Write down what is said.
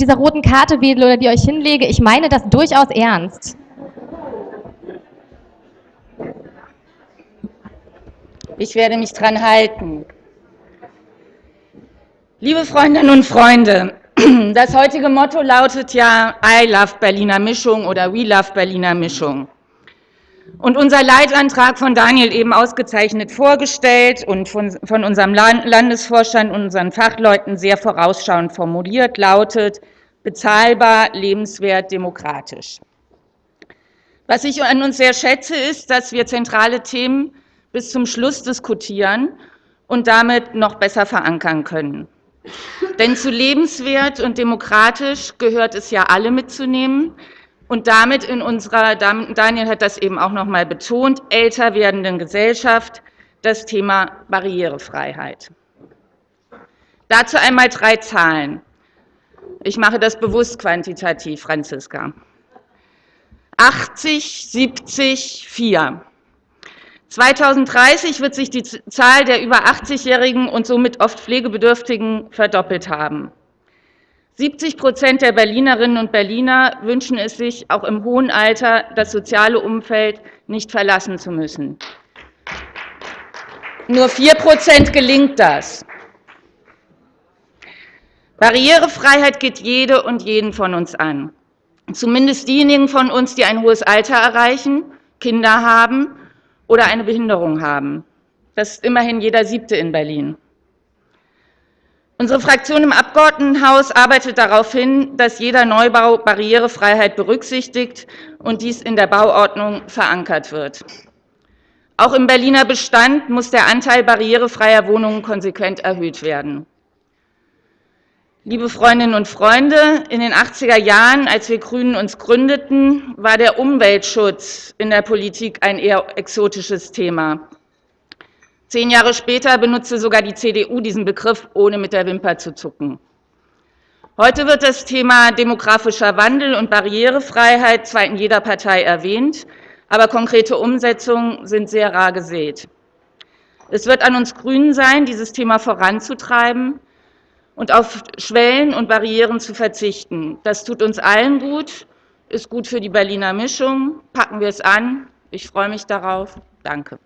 mit dieser roten Karte wedle oder die euch hinlege. Ich meine das durchaus ernst. Ich werde mich dran halten. Liebe Freundinnen und Freunde, das heutige Motto lautet ja I love Berliner Mischung oder We love Berliner Mischung. Und unser Leitantrag von Daniel eben ausgezeichnet vorgestellt und von, von unserem Landesvorstand und unseren Fachleuten sehr vorausschauend formuliert, lautet bezahlbar, lebenswert, demokratisch. Was ich an uns sehr schätze, ist, dass wir zentrale Themen bis zum Schluss diskutieren und damit noch besser verankern können. Denn zu lebenswert und demokratisch gehört es ja alle mitzunehmen und damit in unserer, Daniel hat das eben auch noch mal betont, älter werdenden Gesellschaft das Thema Barrierefreiheit. Dazu einmal drei Zahlen. Ich mache das bewusst quantitativ, Franziska. 80, 70, 4. 2030 wird sich die Zahl der über 80-Jährigen und somit oft Pflegebedürftigen verdoppelt haben. 70 Prozent der Berlinerinnen und Berliner wünschen es sich, auch im hohen Alter das soziale Umfeld nicht verlassen zu müssen. Nur 4 Prozent gelingt das. Barrierefreiheit geht jede und jeden von uns an. Zumindest diejenigen von uns, die ein hohes Alter erreichen, Kinder haben oder eine Behinderung haben. Das ist immerhin jeder Siebte in Berlin. Unsere Fraktion im Abgeordnetenhaus arbeitet darauf hin, dass jeder Neubau Barrierefreiheit berücksichtigt und dies in der Bauordnung verankert wird. Auch im Berliner Bestand muss der Anteil barrierefreier Wohnungen konsequent erhöht werden. Liebe Freundinnen und Freunde, in den 80er Jahren, als wir Grünen uns gründeten, war der Umweltschutz in der Politik ein eher exotisches Thema. Zehn Jahre später benutzte sogar die CDU diesen Begriff, ohne mit der Wimper zu zucken. Heute wird das Thema demografischer Wandel und Barrierefreiheit zwar in jeder Partei erwähnt, aber konkrete Umsetzungen sind sehr rar gesät. Es wird an uns Grünen sein, dieses Thema voranzutreiben, und auf Schwellen und Barrieren zu verzichten. Das tut uns allen gut, ist gut für die Berliner Mischung. Packen wir es an. Ich freue mich darauf. Danke.